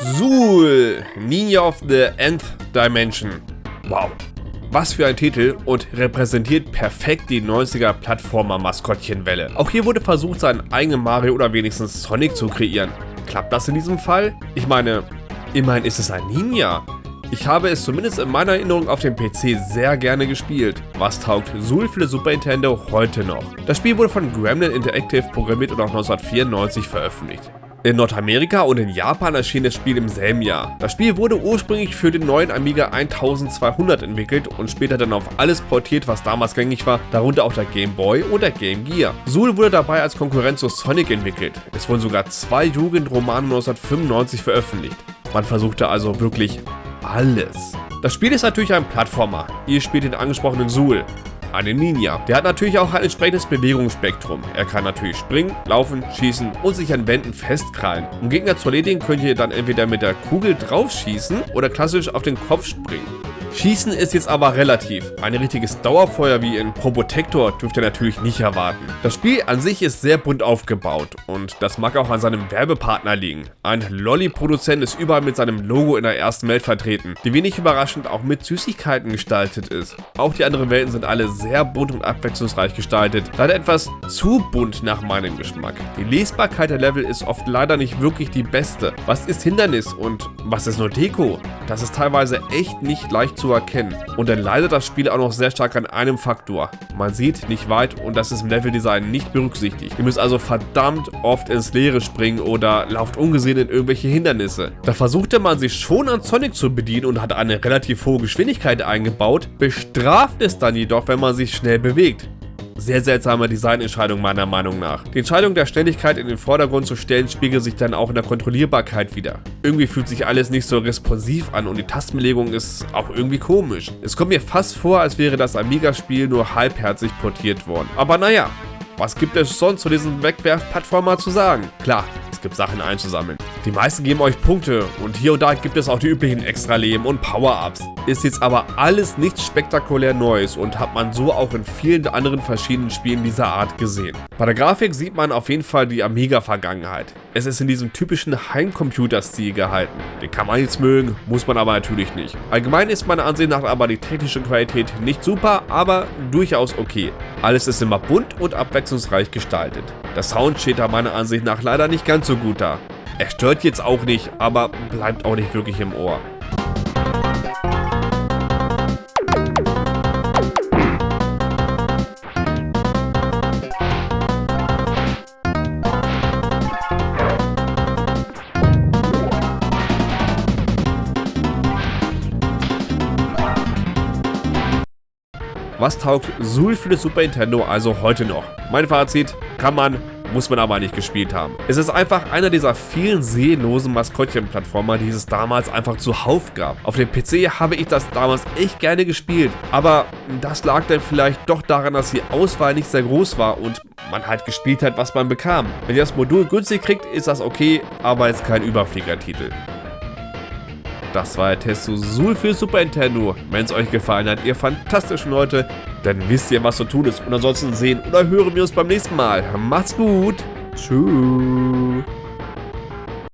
Zool, Ninja of the Nth Dimension. Wow, was für ein Titel und repräsentiert perfekt die 90er Plattformer-Maskottchenwelle. Auch hier wurde versucht, seinen eigenen Mario oder wenigstens Sonic zu kreieren. Klappt das in diesem Fall? Ich meine, immerhin ist es ein Ninja. Ich habe es zumindest in meiner Erinnerung auf dem PC sehr gerne gespielt. Was taugt Zool für Super Nintendo heute noch? Das Spiel wurde von Gremlin Interactive programmiert und auch 1994 veröffentlicht. In Nordamerika und in Japan erschien das Spiel im selben Jahr. Das Spiel wurde ursprünglich für den neuen Amiga 1200 entwickelt und später dann auf alles portiert, was damals gängig war, darunter auch der Game Boy und der Game Gear. Zool wurde dabei als Konkurrenz zu Sonic entwickelt. Es wurden sogar zwei Jugendromane 1995 veröffentlicht. Man versuchte also wirklich alles. Das Spiel ist natürlich ein Plattformer. Ihr spielt den angesprochenen Zool, einen Ninja. Der hat natürlich auch ein entsprechendes Bewegungsspektrum. Er kann natürlich springen, laufen, schießen und sich an Wänden festkrallen. Um Gegner zu erledigen, könnt ihr dann entweder mit der Kugel draufschießen oder klassisch auf den Kopf springen. Schießen ist jetzt aber relativ. Ein richtiges Dauerfeuer wie in Probotector dürft ihr natürlich nicht erwarten. Das Spiel an sich ist sehr bunt aufgebaut und das mag auch an seinem Werbepartner liegen. Ein Lolli-Produzent ist überall mit seinem Logo in der ersten Welt vertreten, die wenig überraschend auch mit Süßigkeiten gestaltet ist. Auch die anderen Welten sind alle sehr bunt und abwechslungsreich gestaltet, leider etwas zu bunt nach meinem Geschmack. Die Lesbarkeit der Level ist oft leider nicht wirklich die beste. Was ist Hindernis und was ist nur Deko? Das ist teilweise echt nicht leicht zu erkennen. Und dann leidet das Spiel auch noch sehr stark an einem Faktor. Man sieht nicht weit und das ist im Leveldesign nicht berücksichtigt. Ihr müsst also verdammt oft ins Leere springen oder lauft ungesehen in irgendwelche Hindernisse. Da versuchte man sich schon an Sonic zu bedienen und hat eine relativ hohe Geschwindigkeit eingebaut, bestraft es dann jedoch, wenn man sich schnell bewegt. Sehr seltsame Designentscheidung meiner Meinung nach. Die Entscheidung der Ständigkeit in den Vordergrund zu stellen spiegelt sich dann auch in der Kontrollierbarkeit wieder. Irgendwie fühlt sich alles nicht so responsiv an und die Tastenbelegung ist auch irgendwie komisch. Es kommt mir fast vor, als wäre das Amiga-Spiel nur halbherzig portiert worden. Aber naja, was gibt es sonst zu diesem Wegwerf-Plattformer zu sagen? Klar, gibt, Sachen einzusammeln. Die meisten geben euch Punkte und hier und da gibt es auch die üblichen Extra-Leben und Power-Ups. Ist jetzt aber alles nichts spektakulär Neues und hat man so auch in vielen anderen verschiedenen Spielen dieser Art gesehen. Bei der Grafik sieht man auf jeden Fall die Amiga-Vergangenheit. Es ist in diesem typischen Heimcomputer-Stil gehalten. Den kann man jetzt mögen, muss man aber natürlich nicht. Allgemein ist meiner Ansicht nach aber die technische Qualität nicht super, aber durchaus okay. Alles ist immer bunt und abwechslungsreich gestaltet. Der Sound steht da meiner Ansicht nach leider nicht ganz so gut da. Er stört jetzt auch nicht, aber bleibt auch nicht wirklich im Ohr. Was taugt Zool für das Super Nintendo also heute noch? Mein Fazit, kann man, muss man aber nicht gespielt haben. Es ist einfach einer dieser vielen seelenlosen Maskottchen-Plattformer, die es damals einfach zuhauf gab. Auf dem PC habe ich das damals echt gerne gespielt, aber das lag dann vielleicht doch daran, dass die Auswahl nicht sehr groß war und man halt gespielt hat, was man bekam. Wenn ihr das Modul günstig kriegt, ist das okay, aber ist kein Überfliegertitel. Das war der Test zu Zool für Super Nintendo. Wenn es euch gefallen hat, ihr fantastischen Leute, dann wisst ihr, was zu tun ist. Und ansonsten sehen oder hören wir uns beim nächsten Mal. Macht's gut. Tschüss.